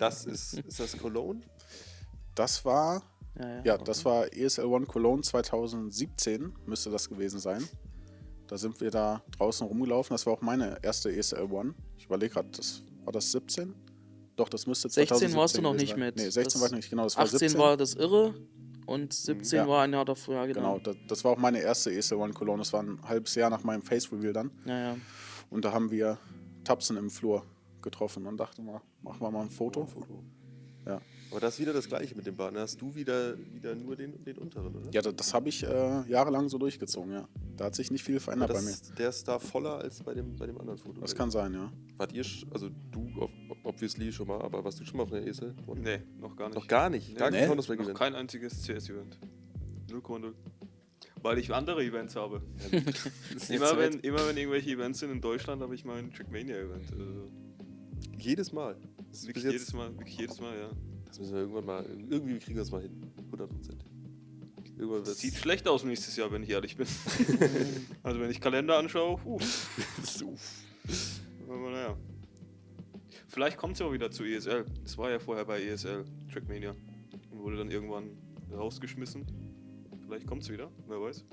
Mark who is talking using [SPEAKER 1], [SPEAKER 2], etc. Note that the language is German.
[SPEAKER 1] Das ist, ist das Cologne?
[SPEAKER 2] Das war,
[SPEAKER 3] Ja, ja.
[SPEAKER 2] ja, das war ESL One Cologne 2017, müsste das gewesen sein. Da sind wir da draußen rumgelaufen. Das war auch meine erste ESL One. Ich überlege gerade, das, war das 17? Doch, das müsste
[SPEAKER 3] 16
[SPEAKER 2] 2017
[SPEAKER 3] warst du noch nicht
[SPEAKER 2] sein.
[SPEAKER 3] mit.
[SPEAKER 2] Nee, 16
[SPEAKER 3] Das
[SPEAKER 2] war ich noch nicht, genau. Das war
[SPEAKER 3] 18
[SPEAKER 2] 17.
[SPEAKER 3] war das Irre und 17
[SPEAKER 2] Ja.
[SPEAKER 3] war ein Jahr davor, ja,
[SPEAKER 2] Genau,
[SPEAKER 3] genau.
[SPEAKER 2] das, das war auch meine erste ESL One Cologne. Das war ein halbes Jahr nach meinem Face Reveal dann.
[SPEAKER 3] Ja, ja.
[SPEAKER 2] Und da haben wir Tapsen im Flur getroffen und dachten mal, machen wir mal ein Foto.
[SPEAKER 1] Foto.
[SPEAKER 2] Ja.
[SPEAKER 1] Aber das ist wieder das gleiche mit dem Bart. Da hast du wieder, wieder nur den, den unteren, oder?
[SPEAKER 2] Ja, das, das habe ich äh, jahrelang so durchgezogen, ja. Da hat sich nicht viel verändert bei mir.
[SPEAKER 1] das, der ist da voller als bei dem, bei dem anderen Foto.
[SPEAKER 2] Das kann sein, ja.
[SPEAKER 1] Wart ihr, also du ob- obviously schon mal, aber warst du schon mal auf einer Esel?
[SPEAKER 4] Nee, noch gar nicht.
[SPEAKER 1] Noch gar nicht. Gar
[SPEAKER 2] Nee?
[SPEAKER 1] kein Counter-Strike
[SPEAKER 4] Noch
[SPEAKER 1] Event.
[SPEAKER 4] kein einziges CS-Event. 0,0. Weil ich andere Events habe. immer, wenn, immer wenn irgendwelche Events sind in Deutschland, habe ich mal ein Trackmania-Event. Also
[SPEAKER 1] Jedes Mal. Das, ist
[SPEAKER 4] wirklich
[SPEAKER 1] jetzt,
[SPEAKER 4] jedes Mal, wirklich jedes Mal, ja.
[SPEAKER 1] das müssen wir irgendwann mal, irgendwie kriegen wir das mal hin. 100 Prozent. Irgendwann
[SPEAKER 4] Das sieht schlecht aus nächstes Jahr, wenn ich ehrlich bin. also wenn ich Kalender anschaue, puh. Aber naja. Vielleicht kommt es ja auch wieder zu ESL. Das war ja vorher bei ESL, Trackmania. Und wurde dann irgendwann rausgeschmissen. Vielleicht kommt es wieder, wer weiß.